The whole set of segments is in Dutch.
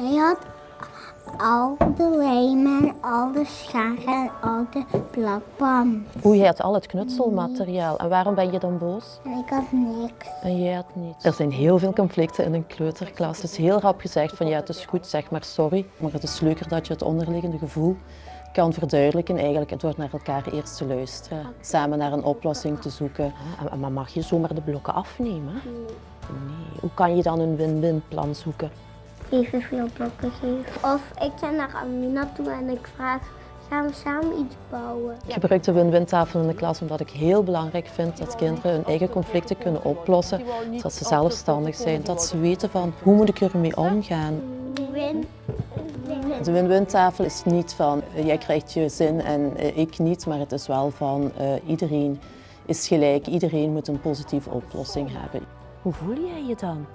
Hij had al de lijmen, al de scharen en al de plakband. Oei, hij had al het knutselmateriaal. En waarom ben je dan boos? Ik had niks. En jij had niet. Er zijn heel veel conflicten in een kleuterklas. Het is heel rap gezegd van ja, het is goed, zeg maar sorry. Maar het is leuker dat je het onderliggende gevoel kan verduidelijken eigenlijk door naar elkaar eerst te luisteren. Samen naar een oplossing te zoeken. Ah, Maar mag je zomaar de blokken afnemen? Nee. Hoe kan je dan een win-win plan zoeken? Evenveel blokken geven. Of ik ga naar Amina toe en ik vraag, gaan we samen iets bouwen? Ik gebruik de win-win tafel in de klas omdat ik heel belangrijk vind dat kinderen hun eigen conflicten kunnen oplossen. Dat ze zelfstandig zijn, dat ze weten van hoe moet ik ermee omgaan. Win. De win-win tafel is niet van eh, jij krijgt je zin en eh, ik niet, maar het is wel van eh, iedereen is gelijk, iedereen moet een positieve oplossing hebben. Hoe voel jij je dan?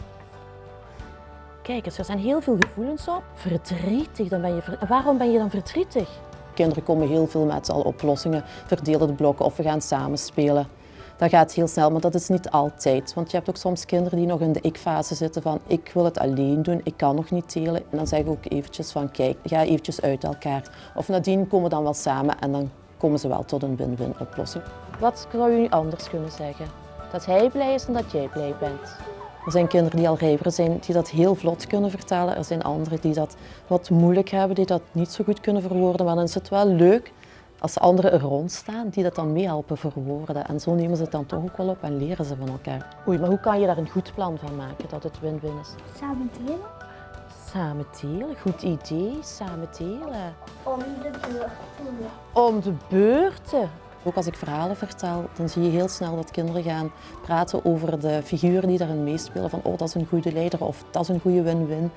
Kijk eens, er zijn heel veel gevoelens op. Verdrietig, dan ben je ver- Waarom ben je dan verdrietig? Kinderen komen heel veel met al oplossingen, verdelen de blokken of we gaan samen spelen. Dat gaat heel snel, maar dat is niet altijd. Want je hebt ook soms kinderen die nog in de ik-fase zitten van ik wil het alleen doen, ik kan nog niet delen. En dan zeg ik ook eventjes van kijk, ga eventjes uit elkaar. Of nadien komen we dan wel samen en dan komen ze wel tot een win-win oplossing. Wat zou je nu anders kunnen zeggen? Dat hij blij is en dat jij blij bent. Er zijn kinderen die al rijper zijn, die dat heel vlot kunnen vertellen. Er zijn anderen die dat wat moeilijk hebben, die dat niet zo goed kunnen verwoorden. Maar dan is het wel leuk als anderen er rond staan, die dat dan meehelpen verwoorden. En zo nemen ze het dan toch ook wel op en leren ze van elkaar. Oei, maar hoe kan je daar een goed plan van maken, dat het win-win is? Samen delen? Samen delen, goed idee, samen delen. Om de beurt doen. Om de beurten. Ook als ik verhalen vertel, dan zie je heel snel dat kinderen gaan praten over de figuren die daarin meespelen. Van oh, dat is een goede leider of dat is een goede win-win.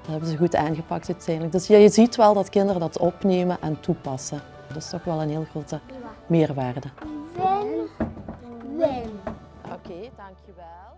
Dat hebben ze goed aangepakt uiteindelijk. Dus ja, je ziet wel dat kinderen dat opnemen en toepassen. Dat is toch wel een heel grote meerwaarde. Win. Win. Oké, dankjewel.